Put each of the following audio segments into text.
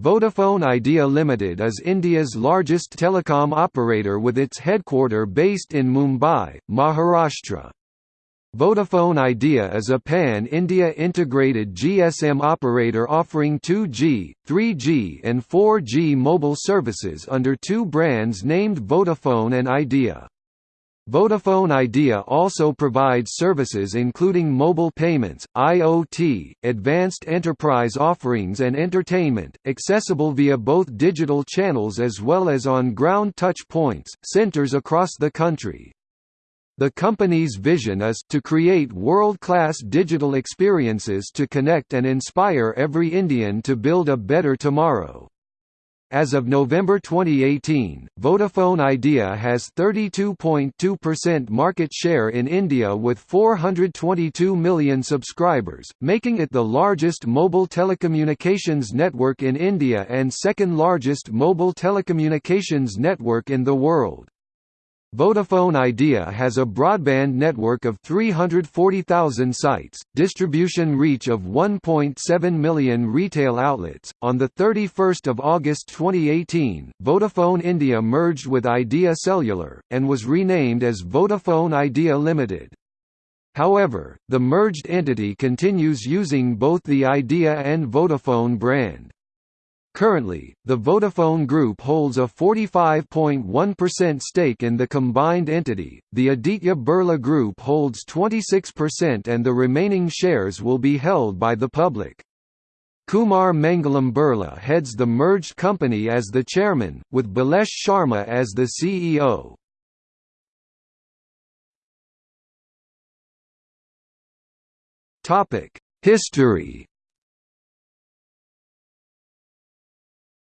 Vodafone Idea Limited is India's largest telecom operator with its headquarter based in Mumbai, Maharashtra. Vodafone Idea is a pan-India integrated GSM operator offering 2G, 3G and 4G mobile services under two brands named Vodafone and Idea. Vodafone Idea also provides services including mobile payments, IoT, advanced enterprise offerings and entertainment, accessible via both digital channels as well as on-ground touch points, centers across the country. The company's vision is to create world-class digital experiences to connect and inspire every Indian to build a better tomorrow. As of November 2018, Vodafone Idea has 32.2% market share in India with 422 million subscribers, making it the largest mobile telecommunications network in India and second largest mobile telecommunications network in the world. Vodafone Idea has a broadband network of 340,000 sites, distribution reach of 1.7 million retail outlets. On the 31st of August 2018, Vodafone India merged with Idea Cellular and was renamed as Vodafone Idea Limited. However, the merged entity continues using both the Idea and Vodafone brand. Currently, the Vodafone Group holds a 45.1% stake in the combined entity, the Aditya Birla Group holds 26% and the remaining shares will be held by the public. Kumar Mangalam Birla heads the merged company as the chairman, with Balesh Sharma as the CEO. History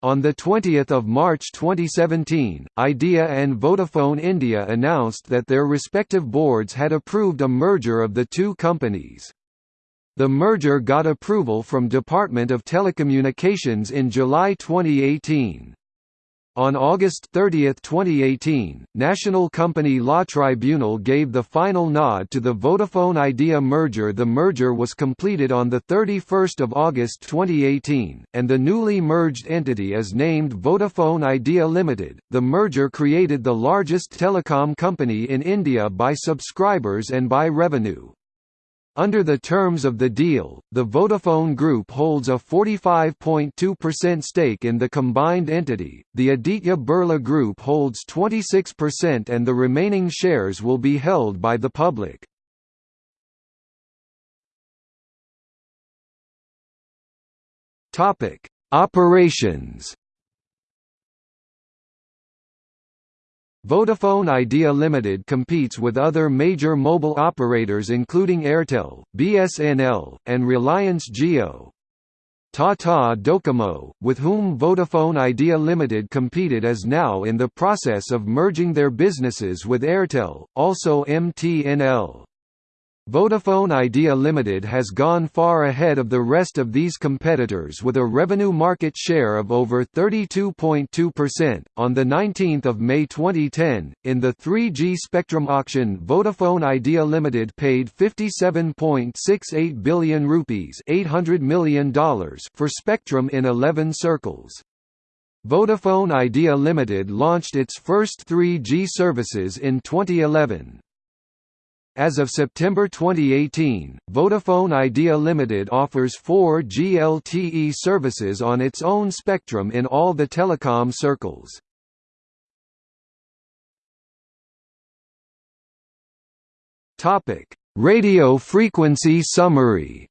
On 20 March 2017, Idea and Vodafone India announced that their respective boards had approved a merger of the two companies. The merger got approval from Department of Telecommunications in July 2018. On August 30, 2018, National Company Law Tribunal gave the final nod to the Vodafone Idea merger. The merger was completed on 31 August 2018, and the newly merged entity is named Vodafone Idea Limited. The merger created the largest telecom company in India by subscribers and by revenue. Under the terms of the deal, the Vodafone Group holds a 45.2% stake in the combined entity, the Aditya Birla Group holds 26% and the remaining shares will be held by the public. Operations Vodafone Idea Limited competes with other major mobile operators including Airtel, BSNL, and Reliance Jio. Tata Docomo, with whom Vodafone Idea Limited competed is now in the process of merging their businesses with Airtel, also MTNL. Vodafone Idea Limited has gone far ahead of the rest of these competitors with a revenue market share of over 32.2%. On the 19th of May 2010, in the 3G spectrum auction, Vodafone Idea Limited paid 57.68 billion rupees, $800 million for spectrum in 11 circles. Vodafone Idea Limited launched its first 3G services in 2011. As of September 2018, Vodafone Idea Limited offers 4G LTE services on its own spectrum in all the telecom circles. Radio frequency summary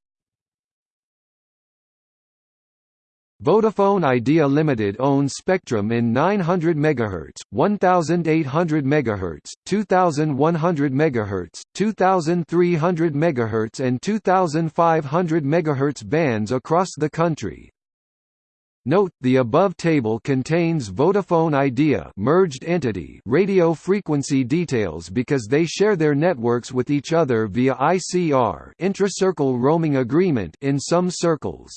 Vodafone Idea Limited owns spectrum in 900 MHz, 1800 MHz, 2100 MHz, 2300 MHz and 2500 MHz bands across the country. Note, the above table contains Vodafone Idea merged entity radio frequency details because they share their networks with each other via ICR intra-circle roaming agreement in some circles.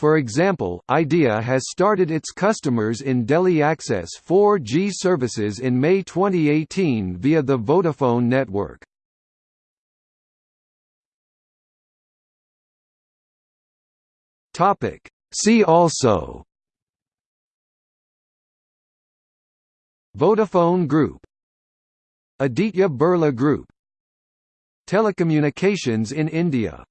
For example, IDEA has started its customers in Delhi Access 4G services in May 2018 via the Vodafone network. See also Vodafone Group Aditya Birla Group Telecommunications in India